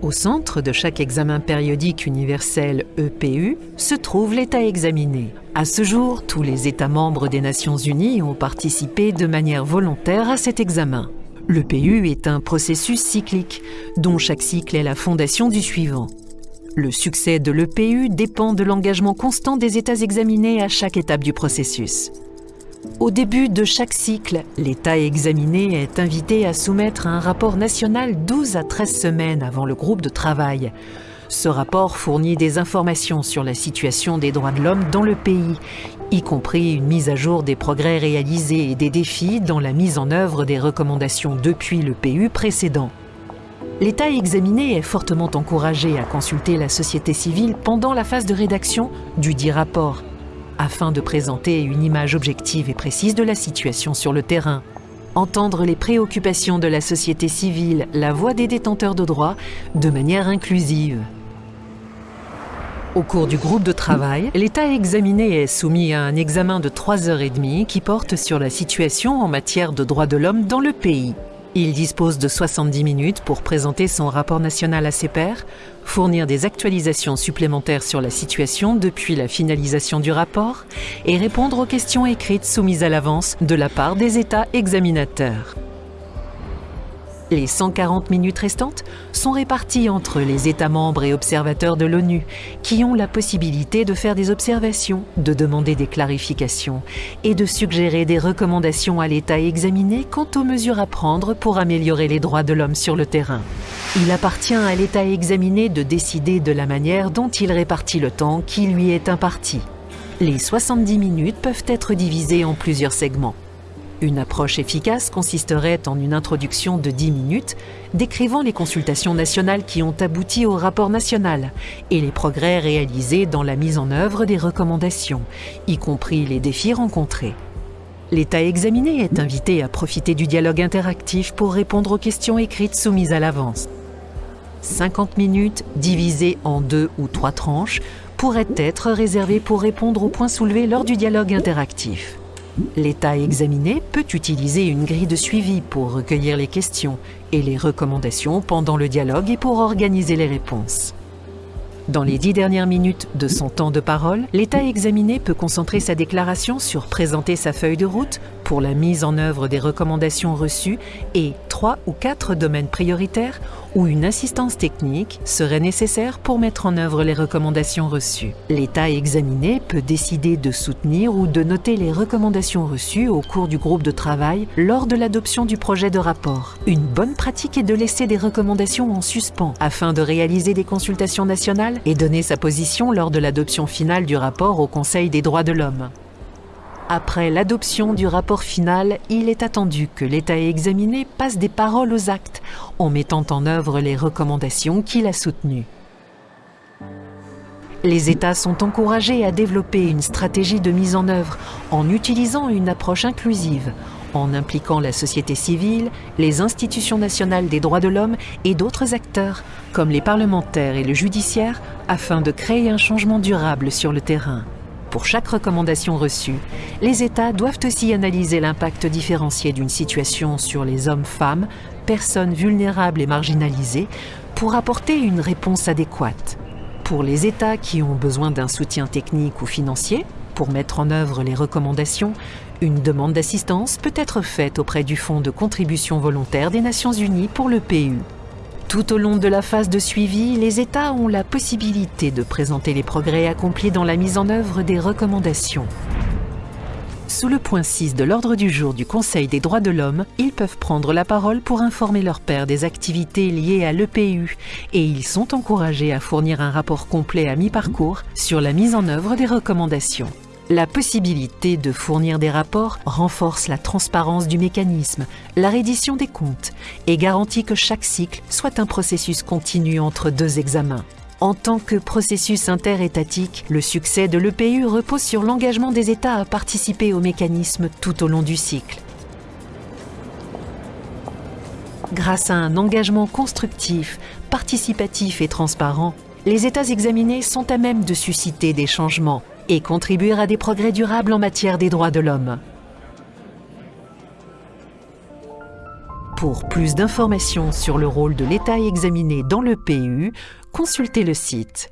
Au centre de chaque examen périodique universel EPU se trouve l'État examiné. À ce jour, tous les États membres des Nations Unies ont participé de manière volontaire à cet examen. L'EPU est un processus cyclique, dont chaque cycle est la fondation du suivant. Le succès de l'EPU dépend de l'engagement constant des États examinés à chaque étape du processus. Au début de chaque cycle, l'État examiné est invité à soumettre un rapport national 12 à 13 semaines avant le groupe de travail. Ce rapport fournit des informations sur la situation des droits de l'homme dans le pays, y compris une mise à jour des progrès réalisés et des défis dans la mise en œuvre des recommandations depuis le PU précédent. L'État examiné est fortement encouragé à consulter la société civile pendant la phase de rédaction du dit rapport afin de présenter une image objective et précise de la situation sur le terrain. Entendre les préoccupations de la société civile, la voix des détenteurs de droits, de manière inclusive. Au cours du groupe de travail, l'état examiné est soumis à un examen de 3 heures et demie qui porte sur la situation en matière de droits de l'homme dans le pays. Il dispose de 70 minutes pour présenter son rapport national à ses pairs, fournir des actualisations supplémentaires sur la situation depuis la finalisation du rapport et répondre aux questions écrites soumises à l'avance de la part des États examinateurs. Les 140 minutes restantes sont réparties entre les États membres et observateurs de l'ONU, qui ont la possibilité de faire des observations, de demander des clarifications et de suggérer des recommandations à l'État examiné quant aux mesures à prendre pour améliorer les droits de l'homme sur le terrain. Il appartient à l'État examiné de décider de la manière dont il répartit le temps qui lui est imparti. Les 70 minutes peuvent être divisées en plusieurs segments. Une approche efficace consisterait en une introduction de 10 minutes décrivant les consultations nationales qui ont abouti au rapport national et les progrès réalisés dans la mise en œuvre des recommandations, y compris les défis rencontrés. L'État examiné est invité à profiter du dialogue interactif pour répondre aux questions écrites soumises à l'avance. 50 minutes divisées en deux ou trois tranches pourraient être réservées pour répondre aux points soulevés lors du dialogue interactif. L'État examiné peut utiliser une grille de suivi pour recueillir les questions et les recommandations pendant le dialogue et pour organiser les réponses. Dans les dix dernières minutes de son temps de parole, l'État examiné peut concentrer sa déclaration sur présenter sa feuille de route pour la mise en œuvre des recommandations reçues et trois ou quatre domaines prioritaires où une assistance technique serait nécessaire pour mettre en œuvre les recommandations reçues. L'État examiné peut décider de soutenir ou de noter les recommandations reçues au cours du groupe de travail lors de l'adoption du projet de rapport. Une bonne pratique est de laisser des recommandations en suspens afin de réaliser des consultations nationales et donner sa position lors de l'adoption finale du rapport au Conseil des droits de l'homme. Après l'adoption du rapport final, il est attendu que l'État examiné passe des paroles aux actes en mettant en œuvre les recommandations qu'il a soutenues. Les États sont encouragés à développer une stratégie de mise en œuvre en utilisant une approche inclusive, en impliquant la société civile, les institutions nationales des droits de l'homme et d'autres acteurs, comme les parlementaires et le judiciaire, afin de créer un changement durable sur le terrain. Pour chaque recommandation reçue, les États doivent aussi analyser l'impact différencié d'une situation sur les hommes-femmes, personnes vulnérables et marginalisées, pour apporter une réponse adéquate. Pour les États qui ont besoin d'un soutien technique ou financier, pour mettre en œuvre les recommandations, une demande d'assistance peut être faite auprès du Fonds de contribution volontaire des Nations Unies pour le PU. Tout au long de la phase de suivi, les États ont la possibilité de présenter les progrès accomplis dans la mise en œuvre des recommandations. Sous le point 6 de l'ordre du jour du Conseil des droits de l'homme, ils peuvent prendre la parole pour informer leur père des activités liées à l'EPU et ils sont encouragés à fournir un rapport complet à mi-parcours sur la mise en œuvre des recommandations. La possibilité de fournir des rapports renforce la transparence du mécanisme, la reddition des comptes et garantit que chaque cycle soit un processus continu entre deux examens. En tant que processus interétatique, le succès de l'EPU repose sur l'engagement des États à participer au mécanisme tout au long du cycle. Grâce à un engagement constructif, participatif et transparent, les États examinés sont à même de susciter des changements et contribuer à des progrès durables en matière des droits de l'homme. Pour plus d'informations sur le rôle de l'État examiné dans le PU, consultez le site